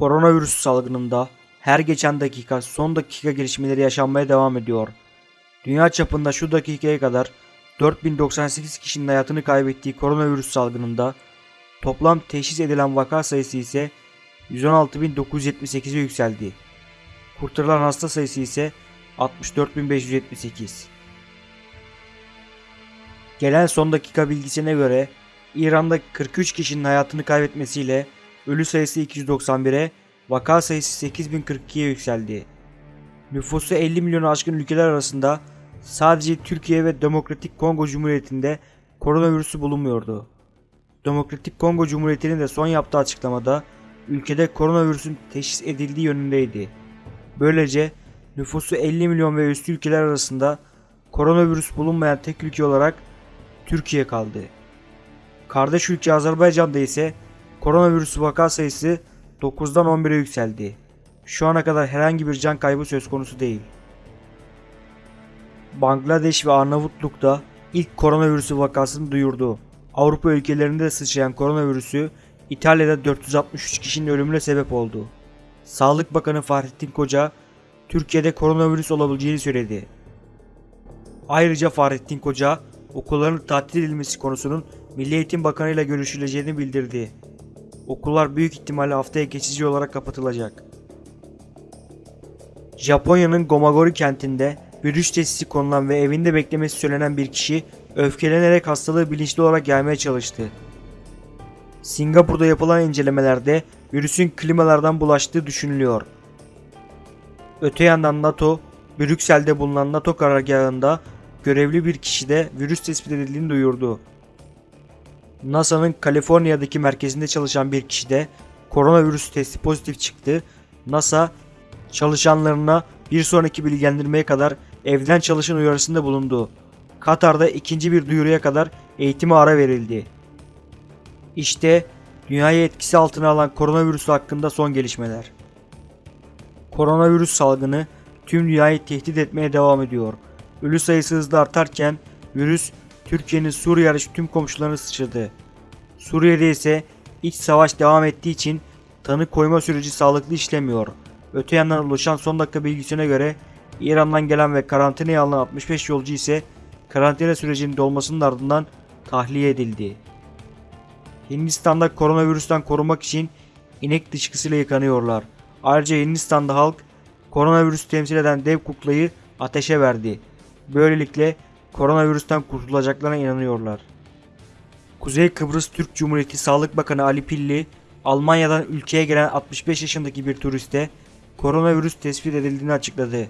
Koronavirüs salgınında her geçen dakika son dakika gelişmeleri yaşanmaya devam ediyor. Dünya çapında şu dakikaya kadar 4098 kişinin hayatını kaybettiği koronavirüs salgınında toplam teşhis edilen vaka sayısı ise 116.978'e yükseldi. Kurtarılan hasta sayısı ise 64.578. Gelen son dakika bilgisine göre İran'da 43 kişinin hayatını kaybetmesiyle ölü sayısı 291'e, vaka sayısı 8042'ye yükseldi. Nüfusu 50 milyonu aşkın ülkeler arasında sadece Türkiye ve Demokratik Kongo Cumhuriyeti'nde koronavirüsü bulunmuyordu. Demokratik Kongo Cumhuriyeti'nin de son yaptığı açıklamada ülkede koronavirüsün teşhis edildiği yönündeydi. Böylece nüfusu 50 milyon ve üstü ülkeler arasında koronavirüs bulunmayan tek ülke olarak Türkiye kaldı. Kardeş ülke Azerbaycan'da ise koronavirüs vaka sayısı 9'dan 11'e yükseldi. Şu ana kadar herhangi bir can kaybı söz konusu değil. Bangladeş ve Arnavutluk'ta ilk koronavirüsü vakasını duyurdu. Avrupa ülkelerinde de sıçrayan koronavirüsü İtalya'da 463 kişinin ölümüne sebep oldu. Sağlık Bakanı Fahrettin Koca, Türkiye'de koronavirüs olabileceğini söyledi. Ayrıca Fahrettin Koca, okulların tatil edilmesi konusunun Milli Eğitim Bakanı ile görüşüleceğini bildirdi. Okullar büyük ihtimalle haftaya geçici olarak kapatılacak. Japonya'nın Gomagori kentinde virüs testi konulan ve evinde beklemesi söylenen bir kişi öfkelenerek hastalığı bilinçli olarak gelmeye çalıştı. Singapur'da yapılan incelemelerde virüsün klimalardan bulaştığı düşünülüyor. Öte yandan NATO, Brüksel'de bulunan NATO karargahında görevli bir kişide virüs tespit edildiğini duyurdu. NASA'nın Kaliforniya'daki merkezinde çalışan bir kişide koronavirüs testi pozitif çıktı. NASA çalışanlarına bir sonraki bilgilendirmeye kadar evden çalışın uyarısında bulundu. Katar'da ikinci bir duyuruya kadar eğitime ara verildi. İşte dünyayı etkisi altına alan koronavirüs hakkında son gelişmeler. Koronavirüs salgını tüm dünyayı tehdit etmeye devam ediyor. Ölü sayısı hızla artarken virüs Türkiye'nin Suriye hariç tüm komşularını sıçradı. Suriye'de ise iç savaş devam ettiği için tanı koyma süreci sağlıklı işlemiyor. Öte yandan ulaşan son dakika bilgisine göre İran'dan gelen ve karantinaya alınan 65 yolcu ise karantina sürecinin dolmasının ardından tahliye edildi. Hindistan'da koronavirüsten korunmak için inek dışkısıyla yıkanıyorlar. Ayrıca Hindistan'da halk koronavirüs temsil eden dev kuklayı ateşe verdi. Böylelikle koronavirüsten kurtulacaklarına inanıyorlar. Kuzey Kıbrıs Türk Cumhuriyeti Sağlık Bakanı Ali Pilli, Almanya'dan ülkeye gelen 65 yaşındaki bir turiste koronavirüs tespit edildiğini açıkladı.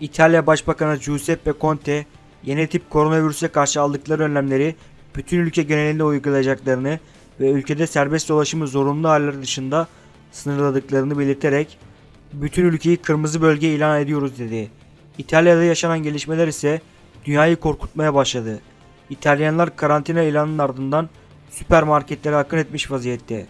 İtalya Başbakanı Giuseppe Conte, yeni tip koronavirüse karşı aldıkları önlemleri bütün ülke genelinde uygulayacaklarını ve ülkede serbest dolaşımı zorunlu haller dışında sınırladıklarını belirterek bütün ülkeyi kırmızı bölge ilan ediyoruz dedi. İtalya'da yaşanan gelişmeler ise dünyayı korkutmaya başladı. İtalyanlar karantina ilanının ardından süpermarketlere akın etmiş vaziyette.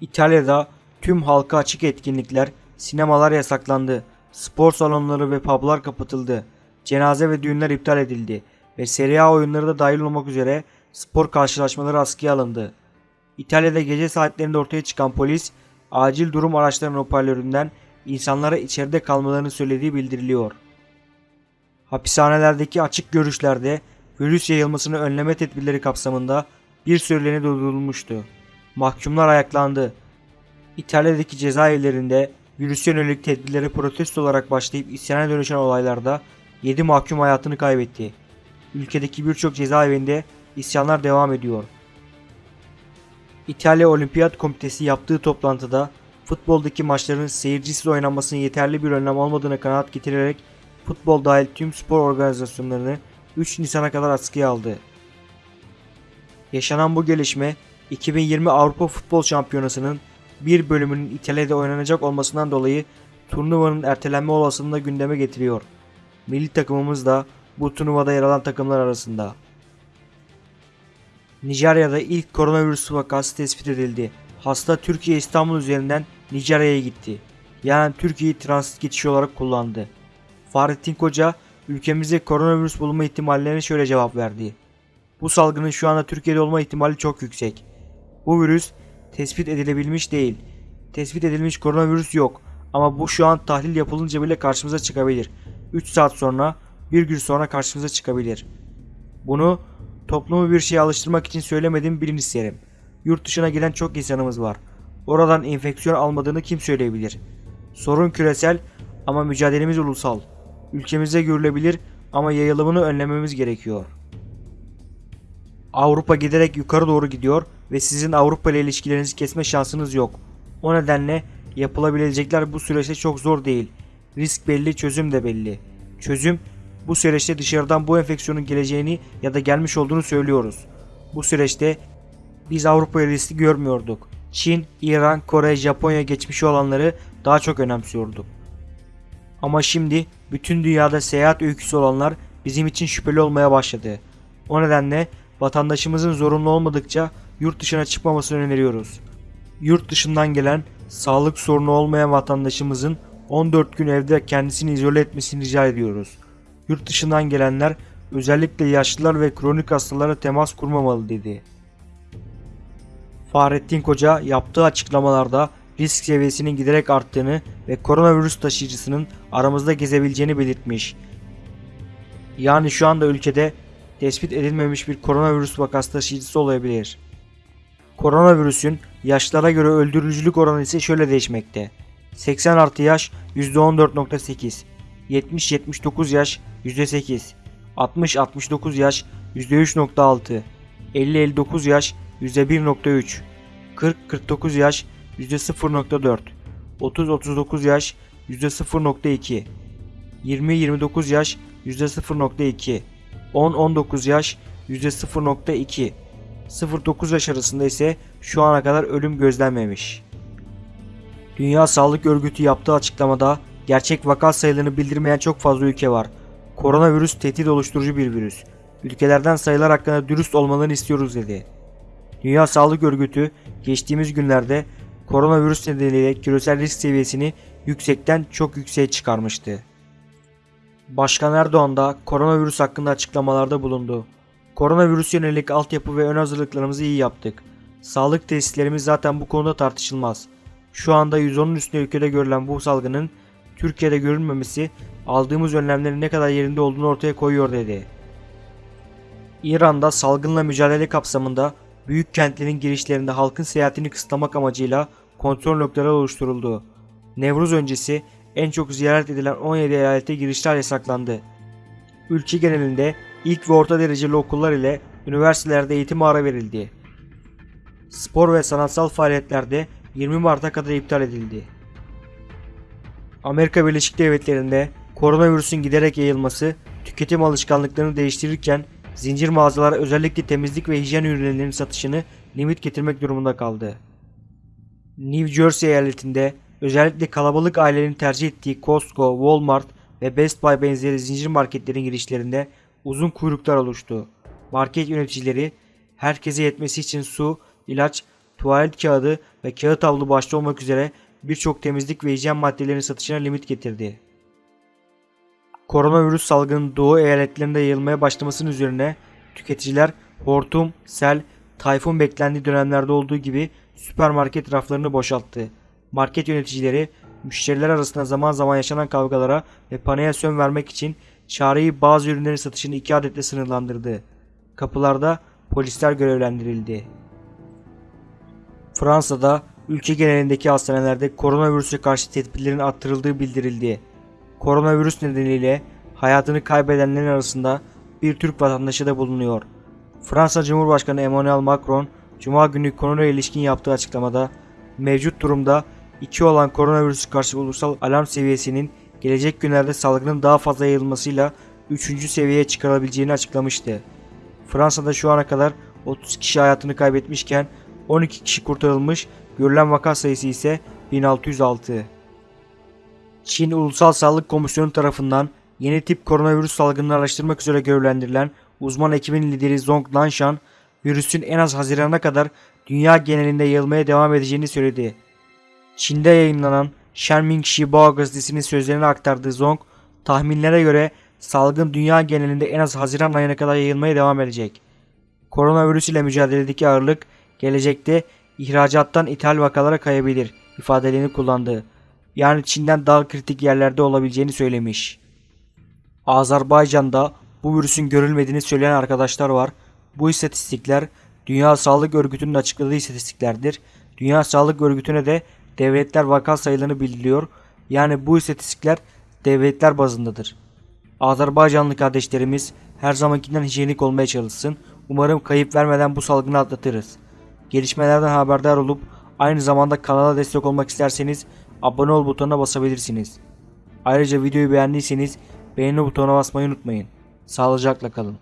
İtalya'da tüm halka açık etkinlikler, sinemalar yasaklandı. Spor salonları ve publar kapatıldı. Cenaze ve düğünler iptal edildi ve Serie A oyunları da dahil olmak üzere spor karşılaşmaları askıya alındı. İtalya'da gece saatlerinde ortaya çıkan polis, acil durum araçlarının hoparlöründen insanlara içeride kalmalarını söylediği bildiriliyor. Hapishanelerdeki açık görüşlerde virüs yayılmasını önleme tedbirleri kapsamında bir süreliğine durdurulmuştu. Mahkumlar ayaklandı. İtalya'daki cezaevlerinde virüse yönelik tedbirleri protesto olarak başlayıp isyana dönüşen olaylarda 7 mahkum hayatını kaybetti. Ülkedeki birçok cezaevinde isyanlar devam ediyor. İtalya Olimpiyat Komitesi yaptığı toplantıda futboldaki maçların seyircisiz oynanmasının yeterli bir önlem olmadığına kanaat getirerek futbol dahil tüm spor organizasyonlarını 3 Nisan'a kadar askıya aldı. Yaşanan bu gelişme 2020 Avrupa Futbol Şampiyonası'nın bir bölümünün İtalya'da oynanacak olmasından dolayı turnuvanın ertelenme olasılığını gündeme getiriyor. Milli takımımız da bu turnuvada yer alan takımlar arasında. Nijerya'da ilk koronavirüs vakası tespit edildi. Hasta Türkiye İstanbul üzerinden Nijerya'ya gitti. Yani Türkiye'yi transit geçiş olarak kullandı. Fahrettin Koca ülkemizde koronavirüs bulunma ihtimallerine şöyle cevap verdi. Bu salgının şu anda Türkiye'de olma ihtimali çok yüksek. Bu virüs tespit edilebilmiş değil. Tespit edilmiş koronavirüs yok ama bu şu an tahlil yapılınca bile karşımıza çıkabilir. 3 saat sonra, bir gün sonra karşımıza çıkabilir. Bunu toplumu bir şeye alıştırmak için söylemediğimi bilin isterim. Yurt dışına giden çok insanımız var. Oradan enfeksiyon almadığını kim söyleyebilir? Sorun küresel ama mücadelemiz ulusal. Ülkemizde görülebilir ama yayılımını önlememiz gerekiyor. Avrupa giderek yukarı doğru gidiyor ve sizin Avrupa ile ilişkilerinizi kesme şansınız yok. O nedenle yapılabilecekler bu süreçte çok zor değil. Risk belli, çözüm de belli. Çözüm bu süreçte dışarıdan bu enfeksiyonun geleceğini ya da gelmiş olduğunu söylüyoruz. Bu süreçte biz Avrupa'ya riski görmüyorduk. Çin, İran, Kore, Japonya geçmişi olanları daha çok önemsiyorduk. Ama şimdi bütün dünyada seyahat öyküsü olanlar bizim için şüpheli olmaya başladı. O nedenle vatandaşımızın zorunlu olmadıkça yurt dışına çıkmamasını öneriyoruz. Yurt dışından gelen sağlık sorunu olmayan vatandaşımızın 14 gün evde kendisini izole etmesini rica ediyoruz. Yurt dışından gelenler özellikle yaşlılar ve kronik hastalara temas kurmamalı dedi. Fahrettin Koca yaptığı açıklamalarda risk seviyesinin giderek arttığını ve koronavirüs taşıyıcısının aramızda gezebileceğini belirtmiş. Yani şu anda ülkede tespit edilmemiş bir koronavirüs vakası taşıyıcısı olabilir. Koronavirüsün yaşlara göre öldürücülük oranı ise şöyle değişmekte. 80 artı yaş %14.8, 70-79 yaş %8, 60-69 yaş %3.6, 50-59 yaş %1.3, 40-49 yaş %0.4, 30-39 yaş %0.2, 20-29 yaş %0.2, 10-19 yaş %0.2, 0-9 yaş arasında ise şu ana kadar ölüm gözlenmemiş. Dünya Sağlık Örgütü yaptığı açıklamada gerçek vaka sayılarını bildirmeyen çok fazla ülke var. Koronavirüs tehdit oluşturucu bir virüs. Ülkelerden sayılar hakkında dürüst olmalarını istiyoruz dedi. Dünya Sağlık Örgütü geçtiğimiz günlerde koronavirüs nedeniyle küresel risk seviyesini yüksekten çok yükseğe çıkarmıştı. Başkan Erdoğan da koronavirüs hakkında açıklamalarda bulundu. Koronavirüs yönelik altyapı ve ön hazırlıklarımızı iyi yaptık. Sağlık tesislerimiz zaten bu konuda tartışılmaz. Şu anda 110'un üstünde ülkede görülen bu salgının Türkiye'de görülmemesi aldığımız önlemlerin ne kadar yerinde olduğunu ortaya koyuyor dedi. İran'da salgınla mücadele kapsamında büyük kentlerin girişlerinde halkın seyahatini kısıtlamak amacıyla kontrol noktaları oluşturuldu. Nevruz öncesi en çok ziyaret edilen 17 eyalete girişler yasaklandı. Ülke genelinde ilk ve orta dereceli okullar ile üniversitelerde eğitim ara verildi. Spor ve sanatsal faaliyetlerde 20 Mart'a kadar iptal edildi. Amerika Birleşik Devletleri'nde koronavirüsün giderek yayılması tüketim alışkanlıklarını değiştirirken zincir mağazalar özellikle temizlik ve hijyen ürünlerinin satışını limit getirmek durumunda kaldı. New Jersey eyaletinde özellikle kalabalık ailelerin tercih ettiği Costco, Walmart ve Best Buy benzeri zincir marketlerin girişlerinde uzun kuyruklar oluştu. Market yöneticileri herkese yetmesi için su, ilaç, tuvalet kağıdı ve kağıt havlu başta olmak üzere birçok temizlik ve hijyen maddelerinin satışına limit getirdi. Koronavirüs salgının doğu eyaletlerinde yayılmaya başlamasının üzerine tüketiciler hortum, sel, tayfun beklendiği dönemlerde olduğu gibi süpermarket raflarını boşalttı. Market yöneticileri müşteriler arasında zaman zaman yaşanan kavgalara ve paniğe sön vermek için çareyi bazı ürünlerin satışını iki adetle sınırlandırdı. Kapılarda polisler görevlendirildi. Fransa'da ülke genelindeki hastanelerde koronavirüse karşı tedbirlerin arttırıldığı bildirildi. Koronavirüs nedeniyle hayatını kaybedenlerin arasında bir Türk vatandaşı da bulunuyor. Fransa Cumhurbaşkanı Emmanuel Macron, Cuma günü konuyla ilişkin yaptığı açıklamada mevcut durumda 2 olan koronavirüsü karşı ulusal alarm seviyesinin gelecek günlerde salgının daha fazla yayılmasıyla 3. seviyeye çıkarılabileceğini açıklamıştı. Fransa'da şu ana kadar 30 kişi hayatını kaybetmişken 12 kişi kurtarılmış, görülen vaka sayısı ise 1606. Çin Ulusal Sağlık Komisyonu tarafından yeni tip koronavirüs salgınını araştırmak üzere görevlendirilen uzman ekibin lideri Zhong Nanshan, virüsün en az Haziran'a kadar dünya genelinde yayılmaya devam edeceğini söyledi. Çin'de yayınlanan Shenming Xinhua gazetesinin sözlerini aktardığı Zhong, tahminlere göre salgın dünya genelinde en az Haziran ayına kadar yayılmaya devam edecek. Koronavirüs ile mücadeledeki ağırlık gelecekte ihracattan ithal vakalara kayabilir ifadelerini kullandı. Yani Çin'den daha kritik yerlerde olabileceğini söylemiş. Azerbaycan'da bu virüsün görülmediğini söyleyen arkadaşlar var. Bu istatistikler Dünya Sağlık Örgütü'nün açıkladığı istatistiklerdir. Dünya Sağlık Örgütü'ne de devletler vaka sayılarını bildiriyor. Yani bu istatistikler devletler bazındadır. Azerbaycanlı kardeşlerimiz her zamankinden hijyenik olmaya çalışsın. Umarım kayıp vermeden bu salgını atlatırız. Gelişmelerden haberdar olup aynı zamanda kanala destek olmak isterseniz abone ol butonuna basabilirsiniz. Ayrıca videoyu beğendiyseniz beğeni butonuna basmayı unutmayın. Sağlıcakla kalın.